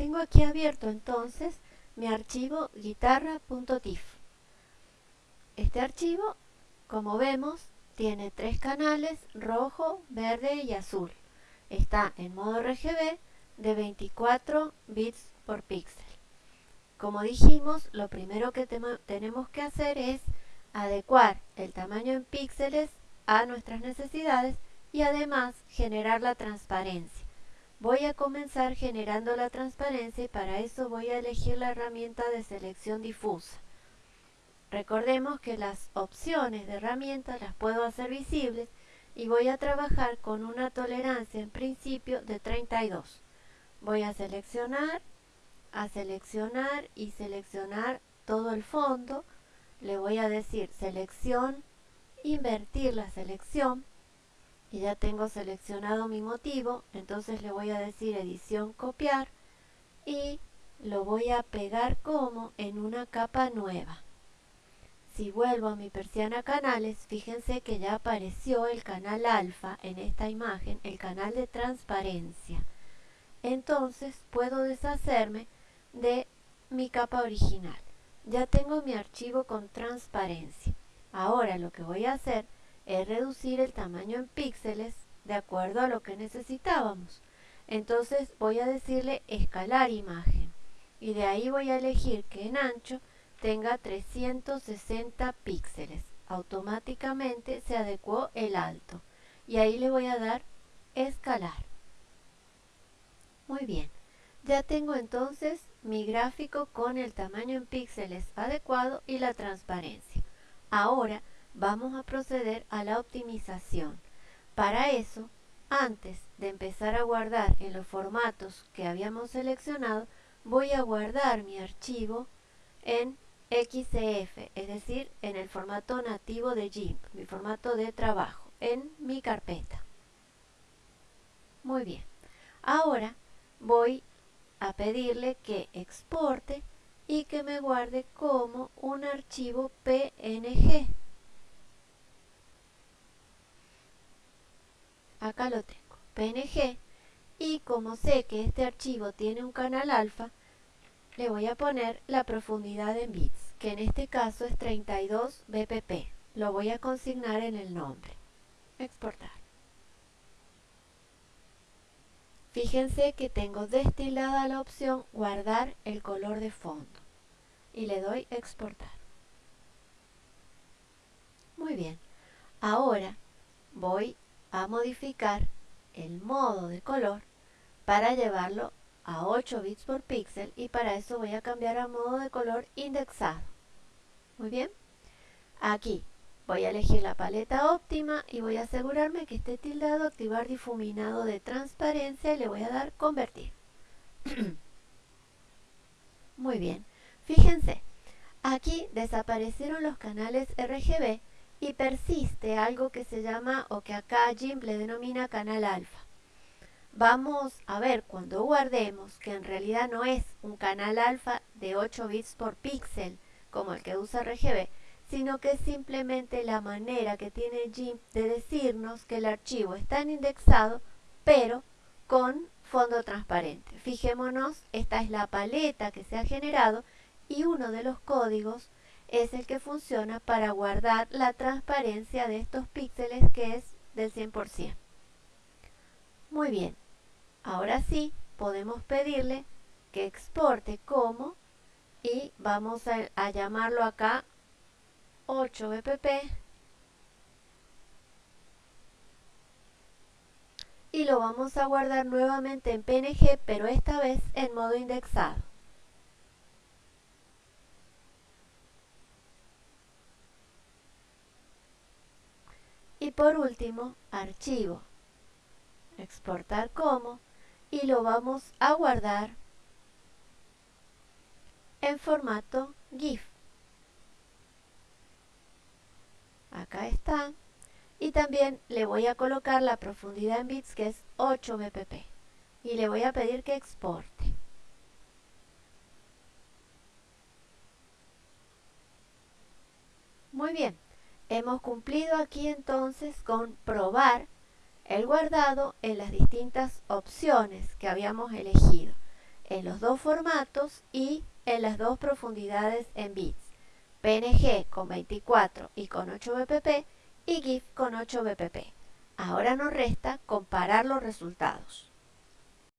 Tengo aquí abierto entonces mi archivo guitarra.tif. Este archivo, como vemos, tiene tres canales, rojo, verde y azul. Está en modo RGB de 24 bits por píxel. Como dijimos, lo primero que tenemos que hacer es adecuar el tamaño en píxeles a nuestras necesidades y además generar la transparencia. Voy a comenzar generando la transparencia y para eso voy a elegir la herramienta de selección difusa. Recordemos que las opciones de herramientas las puedo hacer visibles y voy a trabajar con una tolerancia en principio de 32. Voy a seleccionar a seleccionar y seleccionar todo el fondo. Le voy a decir selección, invertir la selección. Y ya tengo seleccionado mi motivo, entonces le voy a decir edición copiar y lo voy a pegar como en una capa nueva. Si vuelvo a mi persiana canales, fíjense que ya apareció el canal alfa en esta imagen, el canal de transparencia. Entonces puedo deshacerme de mi capa original. Ya tengo mi archivo con transparencia. Ahora lo que voy a hacer reducir el tamaño en píxeles de acuerdo a lo que necesitábamos. Entonces voy a decirle escalar imagen y de ahí voy a elegir que en ancho tenga 360 píxeles. Automáticamente se adecuó el alto y ahí le voy a dar escalar. Muy bien, ya tengo entonces mi gráfico con el tamaño en píxeles adecuado y la transparencia. Ahora vamos a proceder a la optimización. Para eso, antes de empezar a guardar en los formatos que habíamos seleccionado, voy a guardar mi archivo en XCF, es decir, en el formato nativo de GIMP, mi formato de trabajo, en mi carpeta. Muy bien. Ahora voy a pedirle que exporte y que me guarde como un archivo PNG. Acá lo tengo, PNG. Y como sé que este archivo tiene un canal alfa, le voy a poner la profundidad en bits, que en este caso es 32 bpp. Lo voy a consignar en el nombre. Exportar. Fíjense que tengo destilada la opción guardar el color de fondo y le doy exportar. Muy bien, ahora voy a modificar el modo de color para llevarlo a 8 bits por píxel y para eso voy a cambiar a modo de color indexado. Muy bien, aquí Voy a elegir la paleta óptima y voy a asegurarme que esté tildado activar difuminado de transparencia y le voy a dar convertir. Muy bien, fíjense, aquí desaparecieron los canales RGB y persiste algo que se llama o que acá GIMP le denomina canal alfa. Vamos a ver cuando guardemos que en realidad no es un canal alfa de 8 bits por píxel como el que usa RGB, sino que es simplemente la manera que tiene GIMP de decirnos que el archivo está indexado, pero con fondo transparente. Fijémonos, esta es la paleta que se ha generado y uno de los códigos es el que funciona para guardar la transparencia de estos píxeles que es del 100%. Muy bien, ahora sí podemos pedirle que exporte como y vamos a, llamarlo acá 8 bpp y lo vamos a guardar nuevamente en PNG pero esta vez en modo indexado. Y por último, archivo, exportar como y lo vamos a guardar en formato GIF. acá está. Y también le voy a colocar la profundidad en bits que es 8 bpp y le voy a pedir que exporte. Muy bien hemos cumplido aquí entonces con probar el guardado en las distintas opciones que habíamos elegido en los dos formatos y en las dos profundidades en bits, PNG con 24 y con 8 bpp y GIF con 8 bpp. Ahora nos resta comparar los resultados.